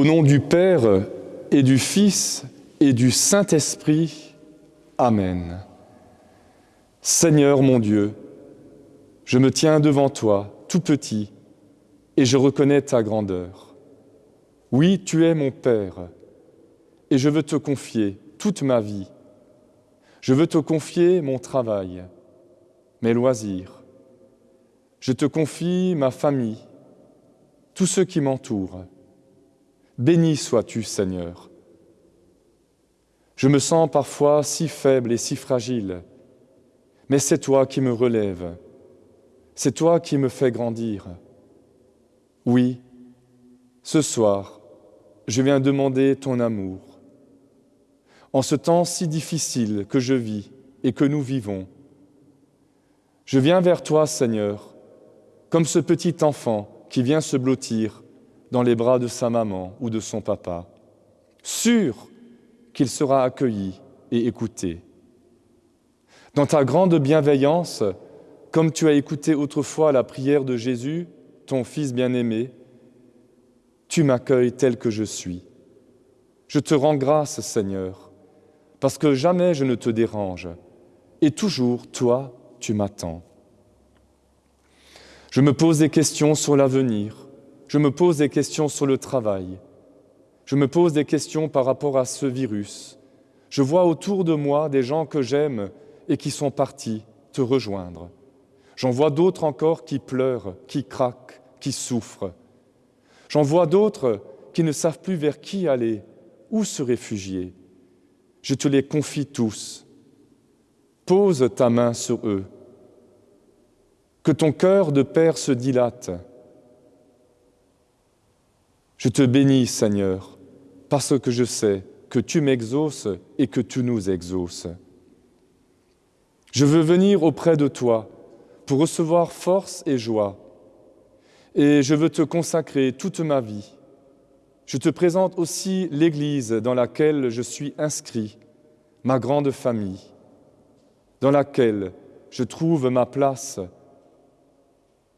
Au nom du Père et du Fils et du Saint-Esprit. Amen. Seigneur mon Dieu, je me tiens devant toi, tout petit, et je reconnais ta grandeur. Oui, tu es mon Père, et je veux te confier toute ma vie. Je veux te confier mon travail, mes loisirs. Je te confie ma famille, tous ceux qui m'entourent. Béni sois-tu, Seigneur. Je me sens parfois si faible et si fragile, mais c'est toi qui me relèves, c'est toi qui me fais grandir. Oui, ce soir, je viens demander ton amour. En ce temps si difficile que je vis et que nous vivons, je viens vers toi, Seigneur, comme ce petit enfant qui vient se blottir dans les bras de sa maman ou de son papa, sûr qu'il sera accueilli et écouté. Dans ta grande bienveillance, comme tu as écouté autrefois la prière de Jésus, ton Fils bien-aimé, tu m'accueilles tel que je suis. Je te rends grâce, Seigneur, parce que jamais je ne te dérange, et toujours, toi, tu m'attends. Je me pose des questions sur l'avenir, je me pose des questions sur le travail. Je me pose des questions par rapport à ce virus. Je vois autour de moi des gens que j'aime et qui sont partis te rejoindre. J'en vois d'autres encore qui pleurent, qui craquent, qui souffrent. J'en vois d'autres qui ne savent plus vers qui aller, où se réfugier. Je te les confie tous. Pose ta main sur eux. Que ton cœur de Père se dilate je te bénis, Seigneur, parce que je sais que tu m'exauces et que tu nous exauces. Je veux venir auprès de toi pour recevoir force et joie, et je veux te consacrer toute ma vie. Je te présente aussi l'Église dans laquelle je suis inscrit, ma grande famille, dans laquelle je trouve ma place,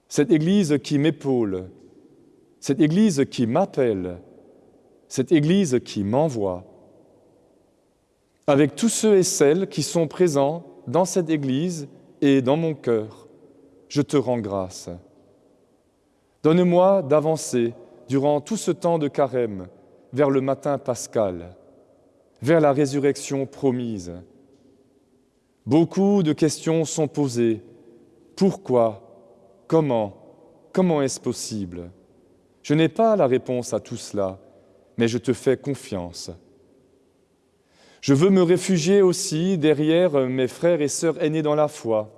cette Église qui m'épaule, cette Église qui m'appelle, cette Église qui m'envoie, avec tous ceux et celles qui sont présents dans cette Église et dans mon cœur, je te rends grâce. Donne-moi d'avancer durant tout ce temps de carême vers le matin pascal, vers la résurrection promise. Beaucoup de questions sont posées. Pourquoi? Comment? Comment est-ce possible? Je n'ai pas la réponse à tout cela, mais je te fais confiance. Je veux me réfugier aussi derrière mes frères et sœurs aînés dans la foi,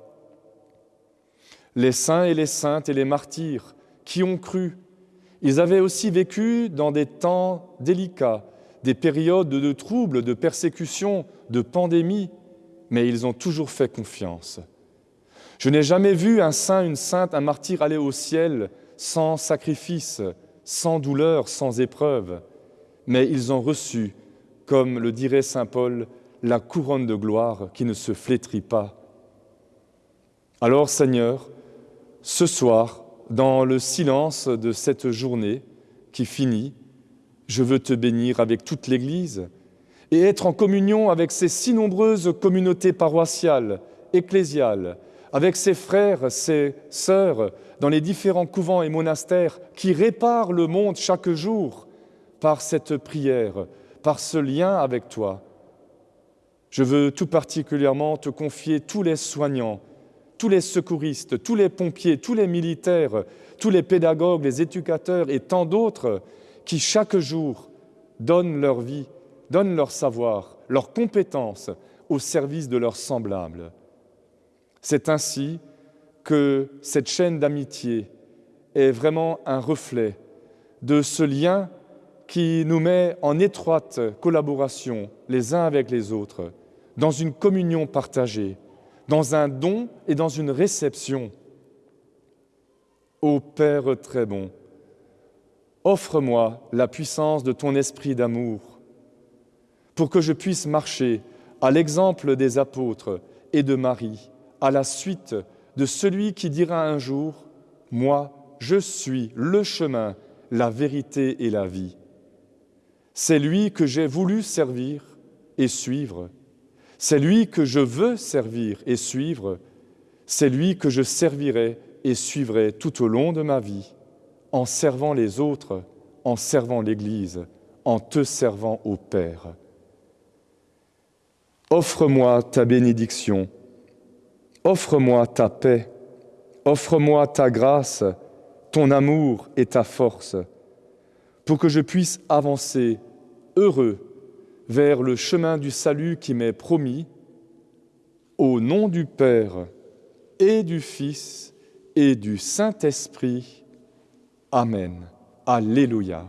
les saints et les saintes et les martyrs qui ont cru. Ils avaient aussi vécu dans des temps délicats, des périodes de troubles, de persécutions, de pandémies, mais ils ont toujours fait confiance. Je n'ai jamais vu un saint, une sainte, un martyr aller au ciel sans sacrifice, sans douleur, sans épreuve, mais ils ont reçu, comme le dirait Saint Paul, la couronne de gloire qui ne se flétrit pas. Alors Seigneur, ce soir, dans le silence de cette journée qui finit, je veux te bénir avec toute l'Église et être en communion avec ces si nombreuses communautés paroissiales, ecclésiales, avec ses frères, ses sœurs dans les différents couvents et monastères qui réparent le monde chaque jour par cette prière, par ce lien avec toi. Je veux tout particulièrement te confier tous les soignants, tous les secouristes, tous les pompiers, tous les militaires, tous les pédagogues, les éducateurs et tant d'autres qui chaque jour donnent leur vie, donnent leur savoir, leurs compétences au service de leurs semblables. C'est ainsi que cette chaîne d'amitié est vraiment un reflet de ce lien qui nous met en étroite collaboration les uns avec les autres, dans une communion partagée, dans un don et dans une réception. Ô Père très bon, offre-moi la puissance de ton esprit d'amour pour que je puisse marcher à l'exemple des apôtres et de Marie à la suite de celui qui dira un jour, Moi, je suis le chemin, la vérité et la vie. C'est lui que j'ai voulu servir et suivre. C'est lui que je veux servir et suivre. C'est lui que je servirai et suivrai tout au long de ma vie, en servant les autres, en servant l'Église, en te servant au Père. Offre-moi ta bénédiction, offre-moi ta paix, offre-moi ta grâce, ton amour et ta force, pour que je puisse avancer heureux vers le chemin du salut qui m'est promis, au nom du Père et du Fils et du Saint-Esprit. Amen. Alléluia.